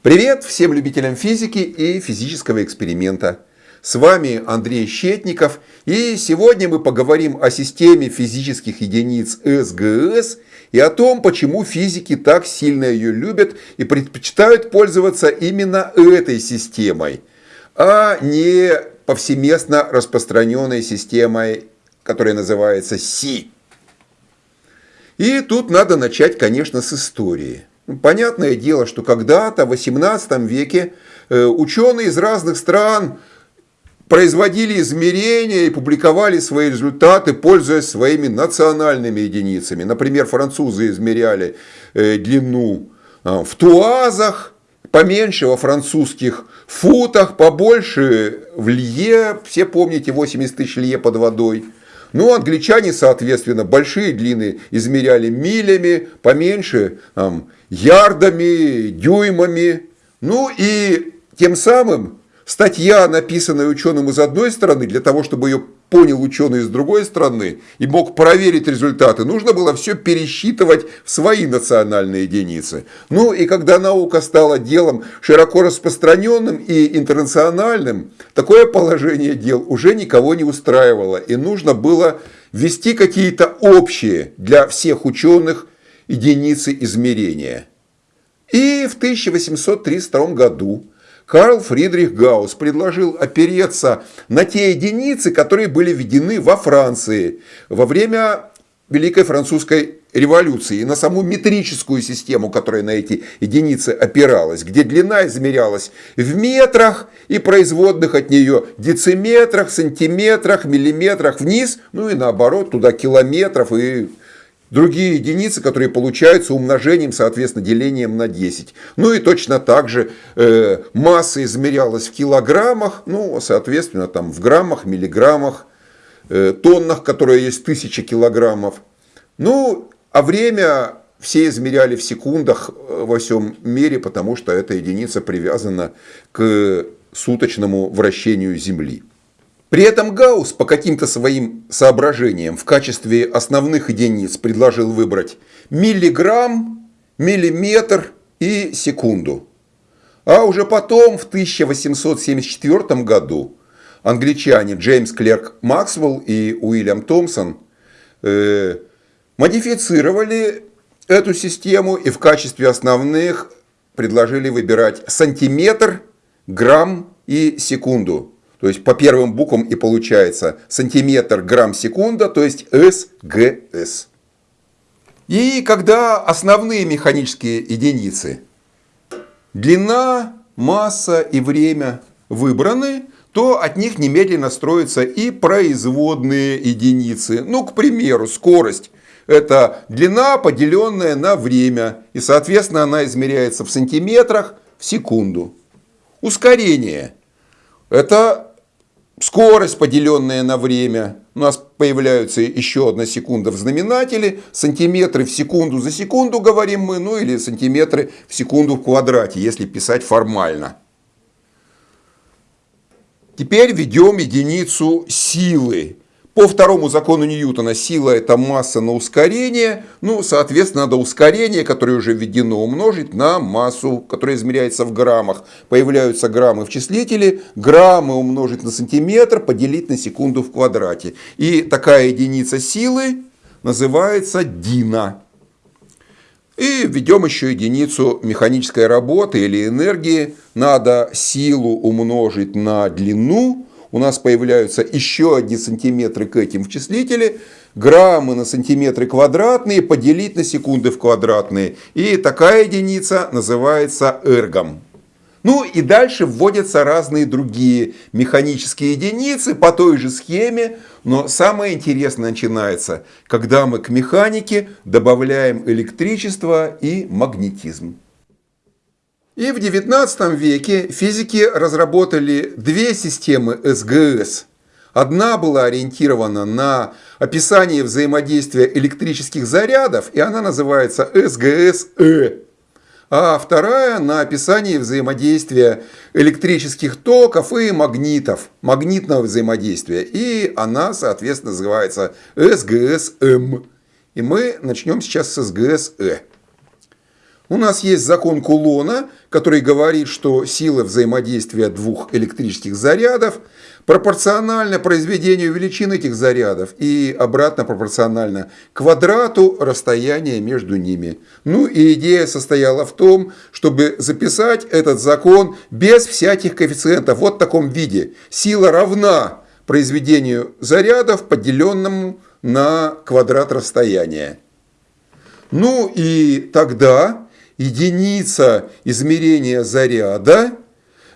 Привет всем любителям физики и физического эксперимента. С вами Андрей Щетников и сегодня мы поговорим о системе физических единиц СГС и о том, почему физики так сильно ее любят и предпочитают пользоваться именно этой системой, а не повсеместно распространенной системой, которая называется Си. И тут надо начать, конечно, с истории. Понятное дело, что когда-то в 18 веке э, ученые из разных стран производили измерения и публиковали свои результаты, пользуясь своими национальными единицами. Например, французы измеряли э, длину э, в туазах, поменьше во французских футах, побольше в лье, все помните 80 тысяч лье под водой. Ну, англичане, соответственно, большие длины измеряли милями, поменьше там, ярдами, дюймами. Ну и тем самым статья, написанная ученым из одной стороны, для того, чтобы ее понял ученый с другой стороны и мог проверить результаты, нужно было все пересчитывать в свои национальные единицы. Ну и когда наука стала делом широко распространенным и интернациональным, такое положение дел уже никого не устраивало. И нужно было ввести какие-то общие для всех ученых единицы измерения. И в 1832 году Карл Фридрих Гаусс предложил опереться на те единицы, которые были введены во Франции во время Великой Французской революции, и на саму метрическую систему, которая на эти единицы опиралась, где длина измерялась в метрах и производных от нее дециметрах, сантиметрах, миллиметрах вниз, ну и наоборот, туда километров и Другие единицы, которые получаются умножением, соответственно, делением на 10. Ну и точно так же э, масса измерялась в килограммах, ну, соответственно, там в граммах, миллиграммах, э, тоннах, которые есть тысяча килограммов. Ну, а время все измеряли в секундах э, во всем мире, потому что эта единица привязана к суточному вращению Земли. При этом Гаусс по каким-то своим соображениям в качестве основных единиц предложил выбрать миллиграмм, миллиметр и секунду. А уже потом, в 1874 году, англичане Джеймс Клерк Максвелл и Уильям Томпсон э, модифицировали эту систему и в качестве основных предложили выбирать сантиметр, грамм и секунду. То есть по первым буквам и получается сантиметр, грамм, секунда, то есть СГС. И когда основные механические единицы, длина, масса и время выбраны, то от них немедленно строятся и производные единицы. Ну, к примеру, скорость. Это длина, поделенная на время. И, соответственно, она измеряется в сантиметрах в секунду. Ускорение. Это Скорость, поделенная на время, у нас появляется еще одна секунда в знаменателе, сантиметры в секунду за секунду говорим мы, ну или сантиметры в секунду в квадрате, если писать формально. Теперь введем единицу силы. По второму закону Ньютона сила это масса на ускорение. Ну, соответственно, надо ускорение, которое уже введено, умножить на массу, которая измеряется в граммах. Появляются граммы в числителе. Граммы умножить на сантиметр, поделить на секунду в квадрате. И такая единица силы называется дина. И введем еще единицу механической работы или энергии. Надо силу умножить на длину у нас появляются еще одни сантиметры к этим в числителе, граммы на сантиметры квадратные поделить на секунды в квадратные. И такая единица называется эргом. Ну и дальше вводятся разные другие механические единицы по той же схеме, но самое интересное начинается, когда мы к механике добавляем электричество и магнетизм. И в XIX веке физики разработали две системы СГС. Одна была ориентирована на описание взаимодействия электрических зарядов, и она называется СГС-Э. А вторая на описание взаимодействия электрических токов и магнитов, магнитного взаимодействия. И она, соответственно, называется СГС-М. И мы начнем сейчас с СГС-Э. У нас есть закон Кулона, который говорит, что сила взаимодействия двух электрических зарядов пропорциональна произведению величин этих зарядов и обратно пропорциональна квадрату расстояния между ними. Ну и идея состояла в том, чтобы записать этот закон без всяких коэффициентов вот в таком виде. Сила равна произведению зарядов, поделенному на квадрат расстояния. Ну и тогда единица измерения заряда,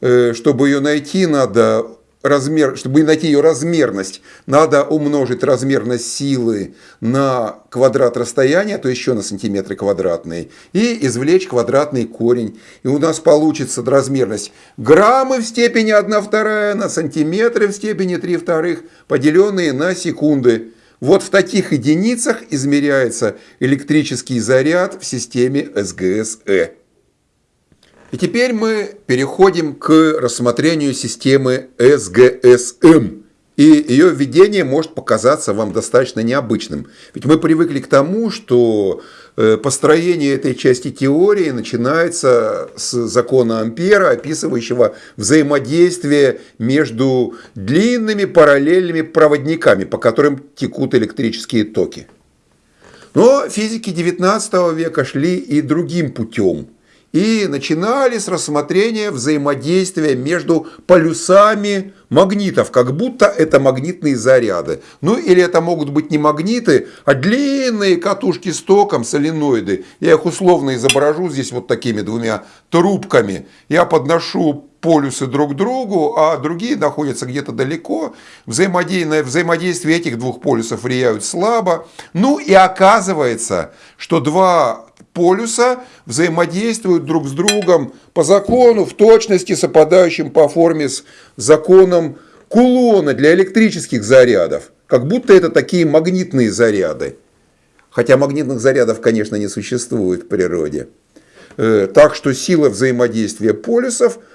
э, чтобы ее найти, надо размер, чтобы найти ее размерность, надо умножить размерность силы на квадрат расстояния, то еще на сантиметры квадратные, и извлечь квадратный корень. И у нас получится размерность граммы в степени 1 вторая на сантиметры в степени 3 вторых, поделенные на секунды. Вот в таких единицах измеряется электрический заряд в системе СГС-Э. И теперь мы переходим к рассмотрению системы СГСМ. И ее введение может показаться вам достаточно необычным. Ведь мы привыкли к тому, что построение этой части теории начинается с закона Ампера, описывающего взаимодействие между длинными параллельными проводниками, по которым текут электрические токи. Но физики XIX века шли и другим путем – и начинали с рассмотрения взаимодействия между полюсами магнитов, как будто это магнитные заряды. Ну или это могут быть не магниты, а длинные катушки с током, соленоиды. Я их условно изображу здесь вот такими двумя трубками. Я подношу полюсы друг к другу, а другие находятся где-то далеко. Взаимодействие, взаимодействие этих двух полюсов влияют слабо. Ну и оказывается, что два полюса взаимодействуют друг с другом по закону, в точности совпадающим по форме с законом кулона для электрических зарядов. Как будто это такие магнитные заряды. Хотя магнитных зарядов, конечно, не существует в природе. Э, так что сила взаимодействия полюсов –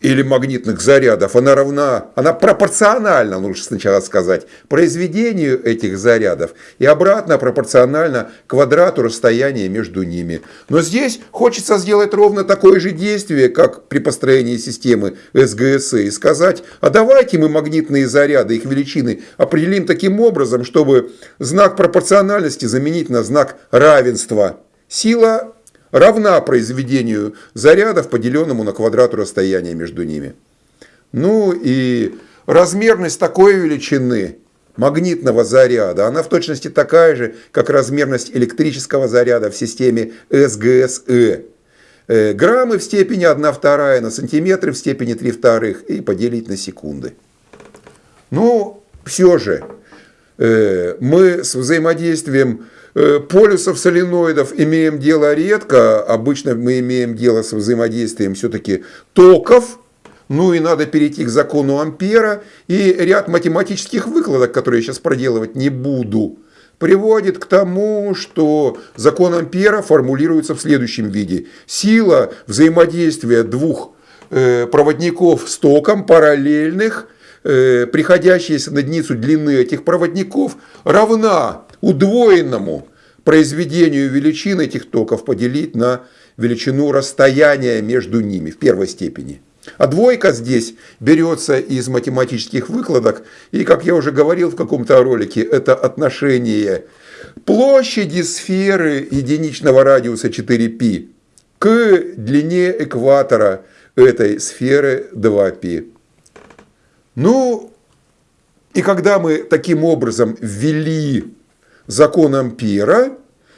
или магнитных зарядов, она равна, она пропорциональна, лучше сначала сказать, произведению этих зарядов и обратно пропорционально квадрату расстояния между ними. Но здесь хочется сделать ровно такое же действие, как при построении системы СГС, и сказать, а давайте мы магнитные заряды, их величины определим таким образом, чтобы знак пропорциональности заменить на знак равенства. Сила равна произведению зарядов, поделенному на квадрату расстояния между ними. Ну и размерность такой величины магнитного заряда, она в точности такая же, как размерность электрического заряда в системе СГСЭ. Граммы в степени 1 вторая на сантиметры в степени 3 вторых и поделить на секунды. Ну, все же, мы с взаимодействием Э, полюсов соленоидов имеем дело редко, обычно мы имеем дело с взаимодействием все-таки токов, ну и надо перейти к закону Ампера, и ряд математических выкладок, которые я сейчас проделывать не буду, приводит к тому, что закон Ампера формулируется в следующем виде. Сила взаимодействия двух э, проводников с током параллельных, э, приходящаяся на единицу длины этих проводников, равна удвоенному произведению величин этих токов поделить на величину расстояния между ними в первой степени. А двойка здесь берется из математических выкладок, и, как я уже говорил в каком-то ролике, это отношение площади сферы единичного радиуса 4π к длине экватора этой сферы 2π. Ну, и когда мы таким образом ввели закон Ампера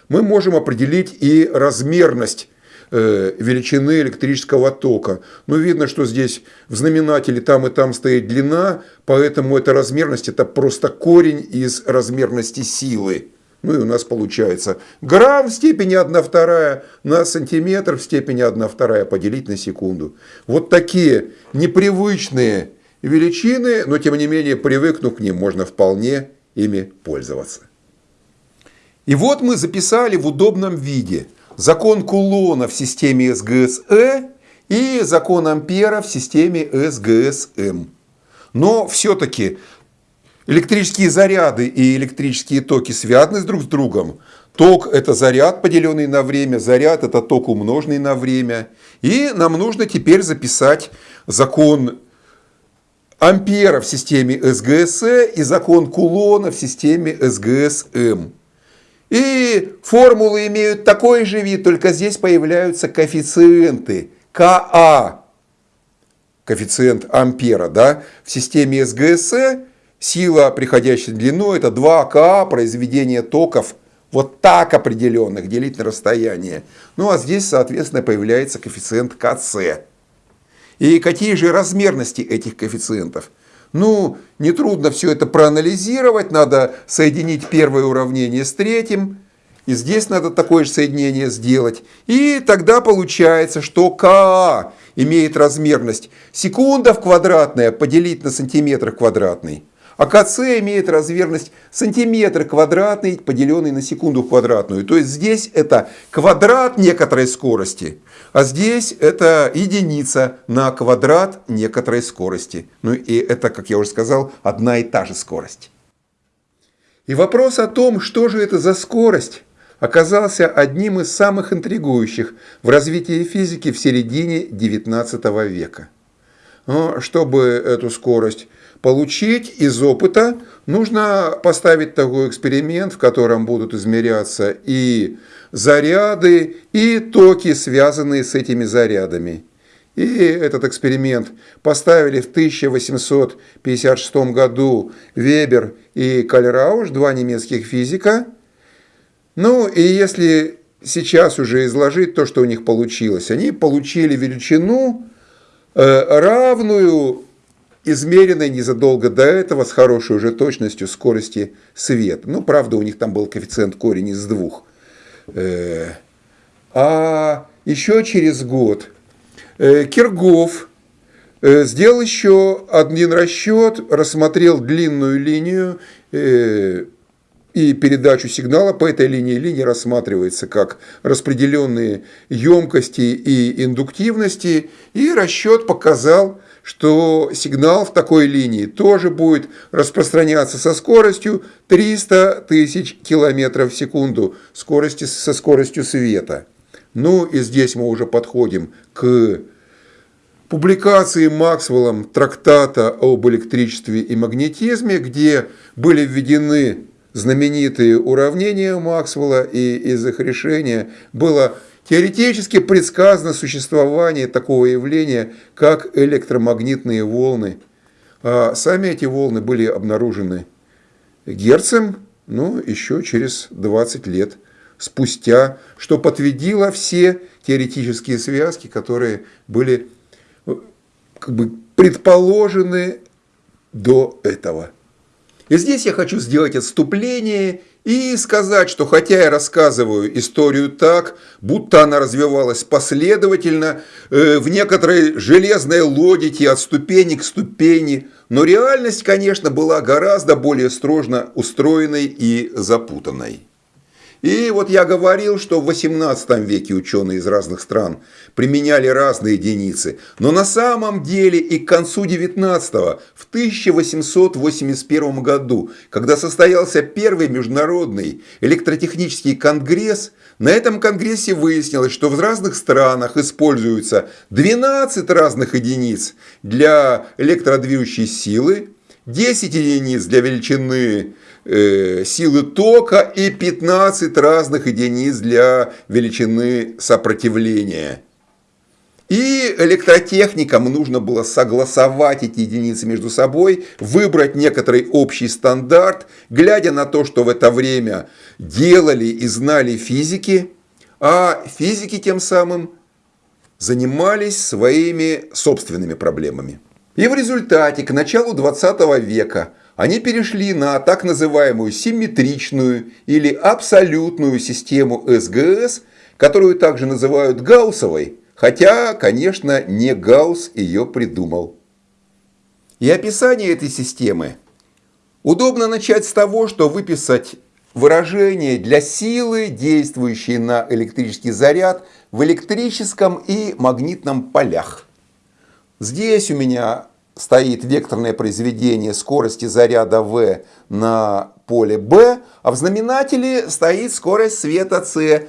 мы можем определить и размерность э, величины электрического тока. Но видно, что здесь в знаменателе там и там стоит длина, поэтому эта размерность это просто корень из размерности силы. Ну и у нас получается грамм в степени 1 вторая на сантиметр в степени 1 вторая поделить на секунду. Вот такие непривычные величины, но тем не менее привыкнув к ним, можно вполне ими пользоваться. И вот мы записали в удобном виде закон Кулона в системе СГСЭ и закон Ампера в системе СГСМ. Но все-таки электрические заряды и электрические токи связаны друг с другом. Ток – это заряд, поделенный на время, заряд – это ток, умноженный на время. И нам нужно теперь записать закон Ампера в системе СГСЭ и закон Кулона в системе СГСМ. И формулы имеют такой же вид, только здесь появляются коэффициенты КА, коэффициент ампера, да, в системе СГСЭ сила, приходящая в длину, это 2 КА, произведение токов вот так определенных, делить на расстояние. Ну а здесь, соответственно, появляется коэффициент КС. И какие же размерности этих коэффициентов? Ну, нетрудно все это проанализировать, надо соединить первое уравнение с третьим, и здесь надо такое же соединение сделать. И тогда получается, что КА имеет размерность секунда в квадратная поделить на сантиметр квадратный. А КЦ имеет размерность сантиметр квадратный, поделенный на секунду квадратную. То есть здесь это квадрат некоторой скорости, а здесь это единица на квадрат некоторой скорости. Ну и это, как я уже сказал, одна и та же скорость. И вопрос о том, что же это за скорость, оказался одним из самых интригующих в развитии физики в середине XIX века. Но чтобы эту скорость получить из опыта, нужно поставить такой эксперимент, в котором будут измеряться и заряды, и токи, связанные с этими зарядами. И этот эксперимент поставили в 1856 году Вебер и Кальрауш, два немецких физика. Ну и если сейчас уже изложить то, что у них получилось, они получили величину, равную измеренной незадолго до этого с хорошей уже точностью скорости света. Ну, правда, у них там был коэффициент корень из двух. Э, а еще через год э, Киргов э, сделал еще один расчет, рассмотрел длинную линию и передачу сигнала по этой линии. Линия рассматривается как распределенные емкости и индуктивности. И расчет показал, что сигнал в такой линии тоже будет распространяться со скоростью 300 тысяч километров в секунду, скорости, со скоростью света. Ну и здесь мы уже подходим к публикации Максвеллом трактата об электричестве и магнетизме, где были введены знаменитые уравнения Максвелла, и из их решения было Теоретически предсказано существование такого явления, как электромагнитные волны. А сами эти волны были обнаружены Герцем, ну, еще через 20 лет спустя, что подтвердило все теоретические связки, которые были как бы, предположены до этого. И здесь я хочу сделать отступление и сказать, что хотя я рассказываю историю так, будто она развивалась последовательно, э, в некоторой железной логике от ступени к ступени, но реальность, конечно, была гораздо более строжно устроенной и запутанной. И вот я говорил, что в 18 веке ученые из разных стран применяли разные единицы, но на самом деле и к концу 19 в 1881 году, когда состоялся первый международный электротехнический конгресс, на этом конгрессе выяснилось, что в разных странах используются 12 разных единиц для электродвижущей силы, 10 единиц для величины э, силы тока и 15 разных единиц для величины сопротивления. И электротехникам нужно было согласовать эти единицы между собой, выбрать некоторый общий стандарт, глядя на то, что в это время делали и знали физики, а физики тем самым занимались своими собственными проблемами. И в результате к началу 20 века они перешли на так называемую симметричную или абсолютную систему СГС, которую также называют Гауссовой, хотя, конечно, не Гаусс ее придумал. И описание этой системы удобно начать с того, что выписать выражение для силы, действующей на электрический заряд в электрическом и магнитном полях. Здесь у меня стоит векторное произведение скорости заряда v на поле b, а в знаменателе стоит скорость света c,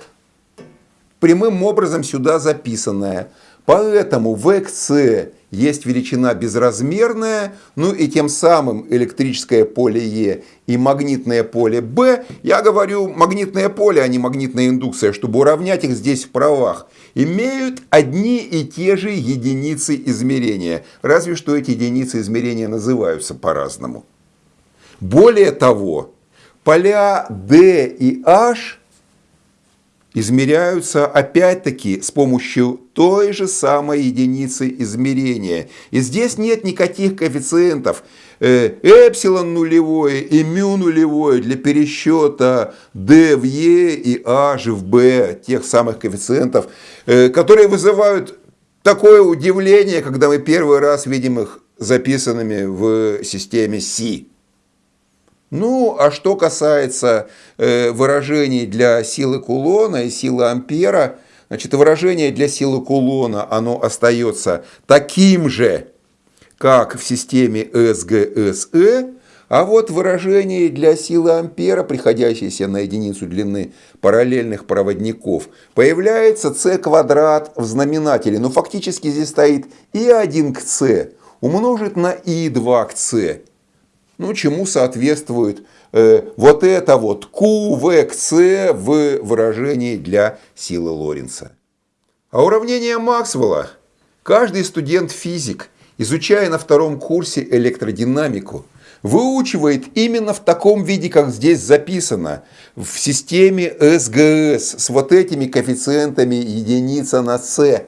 прямым образом сюда записанная. Поэтому v к c есть величина безразмерная, ну и тем самым электрическое поле Е и магнитное поле Б, я говорю магнитное поле, а не магнитная индукция, чтобы уравнять их здесь в правах, имеют одни и те же единицы измерения, разве что эти единицы измерения называются по-разному. Более того, поля D и H измеряются опять-таки с помощью той же самой единицы измерения. И здесь нет никаких коэффициентов. Э, эпсилон нулевое и мю нулевое для пересчета d в e и h в b, тех самых коэффициентов, э, которые вызывают такое удивление, когда мы первый раз видим их записанными в системе C. Ну, а что касается э, выражений для силы кулона и силы ампера, значит, выражение для силы кулона, оно остается таким же, как в системе СГСЭ, а вот выражение для силы ампера, приходящееся на единицу длины параллельных проводников, появляется c квадрат в знаменателе. Но фактически здесь стоит и1 к c умножить на и2 к c. Ну, чему соответствует э, вот это вот Q, V к C в выражении для силы Лоренца. А уравнение Максвелла каждый студент-физик, изучая на втором курсе электродинамику, выучивает именно в таком виде, как здесь записано, в системе СГС с вот этими коэффициентами единица на С.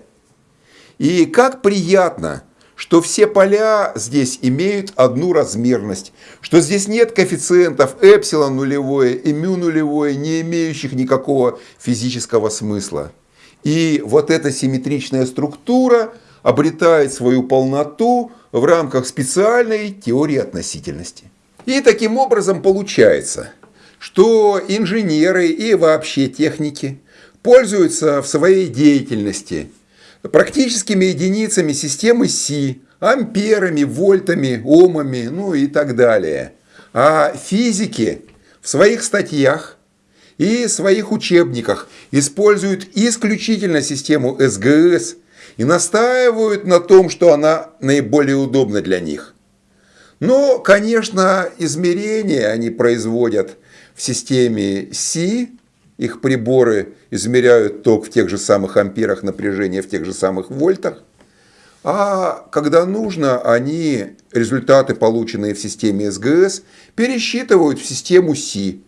И как приятно, что все поля здесь имеют одну размерность, что здесь нет коэффициентов эпсилон нулевое и мю нулевое, не имеющих никакого физического смысла. И вот эта симметричная структура обретает свою полноту в рамках специальной теории относительности. И таким образом получается, что инженеры и вообще техники пользуются в своей деятельности – практическими единицами системы Си, амперами, вольтами, омами, ну и так далее. А физики в своих статьях и своих учебниках используют исключительно систему СГС и настаивают на том, что она наиболее удобна для них. Но, конечно, измерения они производят в системе Си, их приборы измеряют ток в тех же самых амперах, напряжение в тех же самых вольтах. А когда нужно, они результаты, полученные в системе СГС, пересчитывают в систему Си.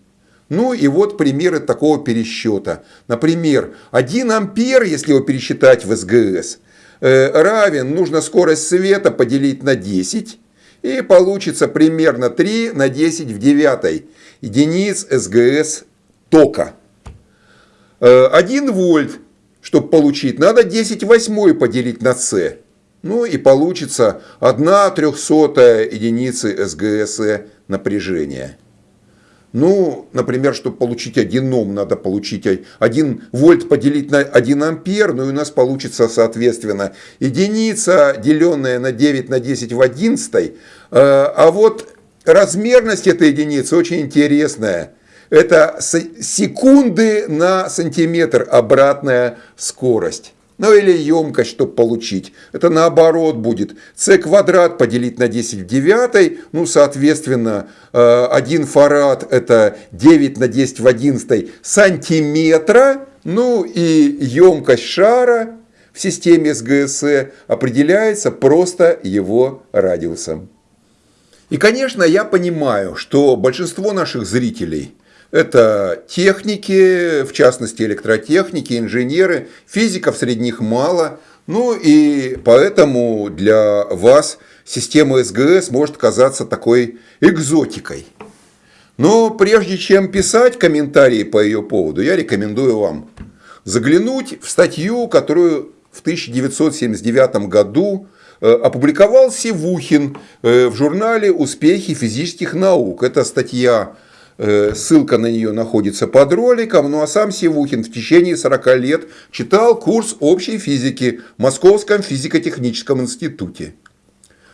Ну и вот примеры такого пересчета. Например, 1 ампер, если его пересчитать в СГС, э, равен, нужно скорость света поделить на 10, и получится примерно 3 на 10 в 9 единиц СГС тока. 1 э, вольт, чтобы получить, надо 10 восьмой поделить на С. Ну и получится 1 трехсотая единицы СГС напряжения. Ну, например, чтобы получить 1 Ом, надо получить 1 вольт поделить на 1 ампер, ну и у нас получится, соответственно, единица, деленная на 9 на 10 в 11. Э, а вот размерность этой единицы очень интересная. Это секунды на сантиметр обратная скорость. Ну или емкость, чтобы получить. Это наоборот будет. c квадрат поделить на 10 в 9. Ну, соответственно, 1 фарад это 9 на 10 в 11 сантиметра. Ну и емкость шара в системе СГС определяется просто его радиусом. И, конечно, я понимаю, что большинство наших зрителей – это техники, в частности электротехники, инженеры, физиков среди них мало. Ну и поэтому для вас система СГС может казаться такой экзотикой. Но прежде чем писать комментарии по ее поводу, я рекомендую вам заглянуть в статью, которую в 1979 году э, опубликовал Севухин э, в журнале «Успехи физических наук». Это статья ссылка на нее находится под роликом. Ну а сам Севухин в течение 40 лет читал курс общей физики в Московском физико-техническом институте.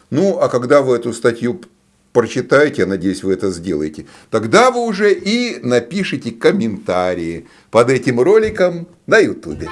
Ну, а когда вы эту статью прочитаете, я надеюсь, вы это сделаете, тогда вы уже и напишите комментарии под этим роликом на YouTube.